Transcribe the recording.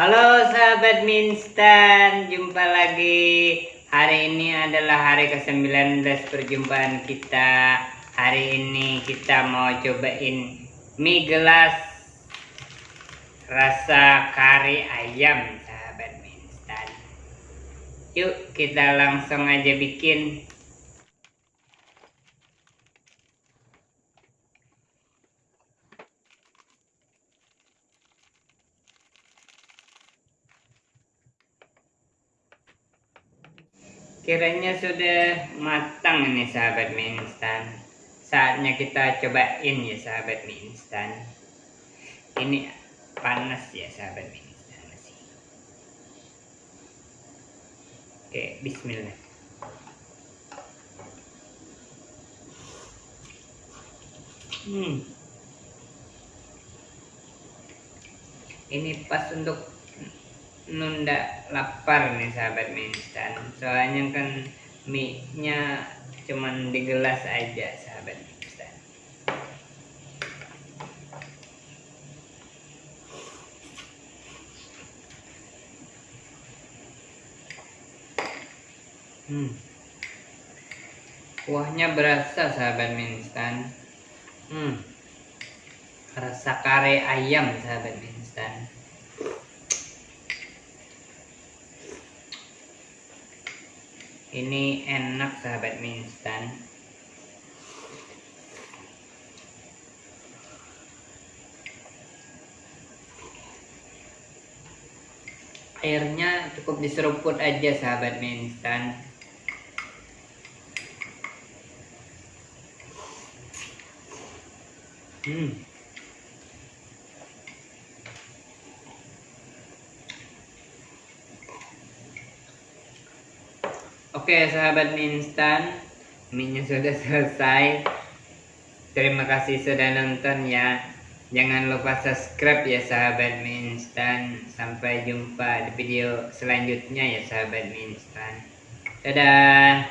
Halo sahabat Minstan, jumpa lagi. Hari ini adalah hari ke-19 perjumpaan kita. Hari ini kita mau cobain mie gelas rasa kari ayam sahabat Minstan. Yuk kita langsung aja bikin. Kiranya sudah matang ini sahabat mie instan. Saatnya kita cobain ya sahabat mie instan. Ini panas ya sahabat mie instan masih. Oke, bismillah. Hmm. Ini pas untuk nunda lapar nih sahabat mie soalnya kan mie nya cuman di gelas aja sahabat mie instan hmm. kuahnya berasa sahabat mie instan hmm. rasa kare ayam sahabat mie ini enak sahabat mie instan. Airnya cukup diseruput aja sahabat mie instan. Hmm Oke sahabat mie instan. Mie sudah selesai. Terima kasih sudah nonton ya. Jangan lupa subscribe ya sahabat mie instan. Sampai jumpa di video selanjutnya ya sahabat mie instan. Dadah